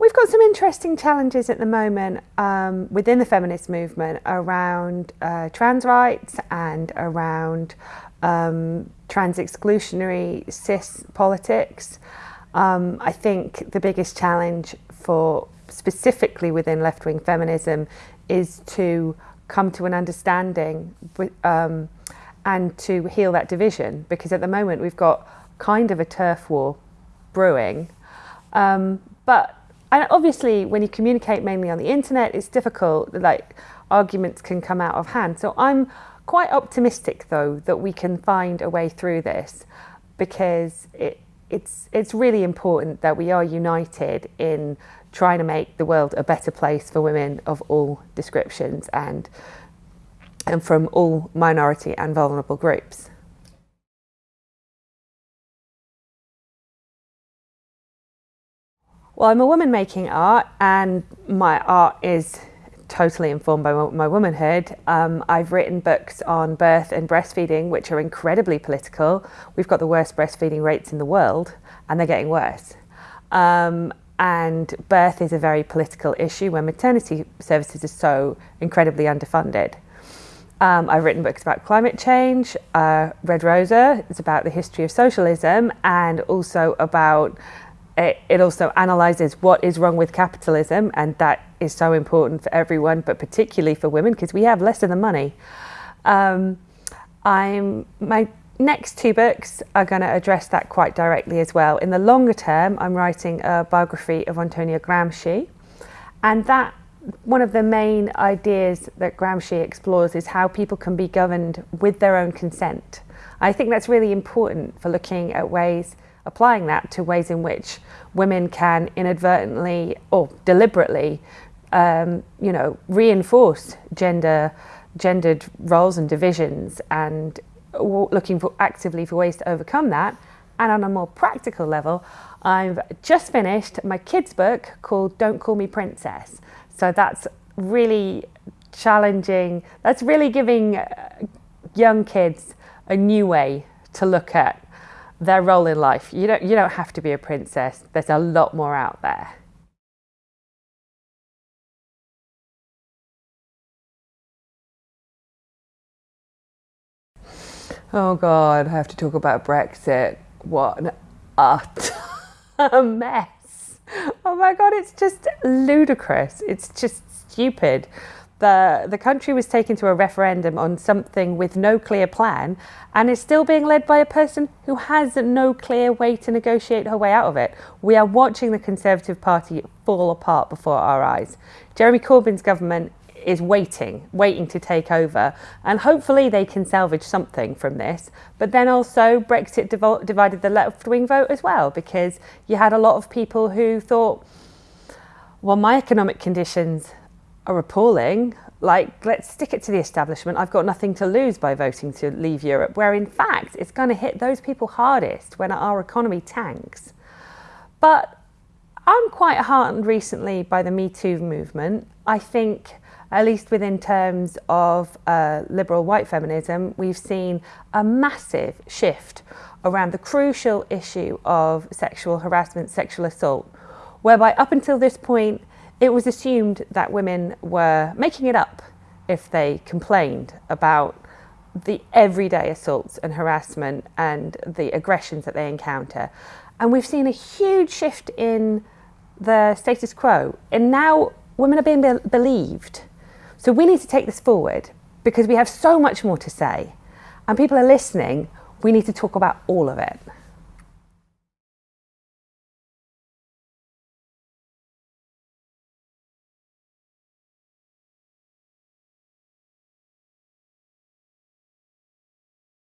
We've got some interesting challenges at the moment um, within the feminist movement around uh, trans rights and around um, trans exclusionary cis politics. Um, I think the biggest challenge for specifically within left-wing feminism is to come to an understanding um, and to heal that division because at the moment we've got kind of a turf war brewing um, but and obviously when you communicate mainly on the internet, it's difficult, like arguments can come out of hand. So I'm quite optimistic though that we can find a way through this because it, it's, it's really important that we are united in trying to make the world a better place for women of all descriptions and, and from all minority and vulnerable groups. Well, I'm a woman making art and my art is totally informed by my womanhood. Um, I've written books on birth and breastfeeding, which are incredibly political. We've got the worst breastfeeding rates in the world and they're getting worse. Um, and birth is a very political issue when maternity services are so incredibly underfunded. Um, I've written books about climate change. Uh, Red Rosa is about the history of socialism and also about it also analyzes what is wrong with capitalism and that is so important for everyone but particularly for women because we have less of the money. Um, I'm, my next two books are going to address that quite directly as well. In the longer term I'm writing a biography of Antonio Gramsci and that one of the main ideas that Gramsci explores is how people can be governed with their own consent. I think that's really important for looking at ways applying that to ways in which women can inadvertently or deliberately, um, you know, reinforce gender, gendered roles and divisions and looking for actively for ways to overcome that. And on a more practical level, I've just finished my kids book called Don't Call Me Princess. So that's really challenging. That's really giving uh, young kids a new way to look at their role in life. You don't, you don't have to be a princess. There's a lot more out there. Oh God, I have to talk about Brexit. What an utter mess. Oh my God, it's just ludicrous. It's just stupid the, the country was taken to a referendum on something with no clear plan and is still being led by a person who has no clear way to negotiate her way out of it. We are watching the Conservative Party fall apart before our eyes. Jeremy Corbyn's government is waiting, waiting to take over and hopefully they can salvage something from this. But then also Brexit divided the left-wing vote as well because you had a lot of people who thought, well, my economic conditions are appalling. Like, let's stick it to the establishment. I've got nothing to lose by voting to leave Europe, where in fact it's going to hit those people hardest when our economy tanks. But I'm quite heartened recently by the Me Too movement. I think, at least within terms of uh, liberal white feminism, we've seen a massive shift around the crucial issue of sexual harassment, sexual assault, whereby up until this point, it was assumed that women were making it up if they complained about the everyday assaults and harassment and the aggressions that they encounter. And we've seen a huge shift in the status quo. And now women are being be believed. So we need to take this forward because we have so much more to say. And people are listening. We need to talk about all of it.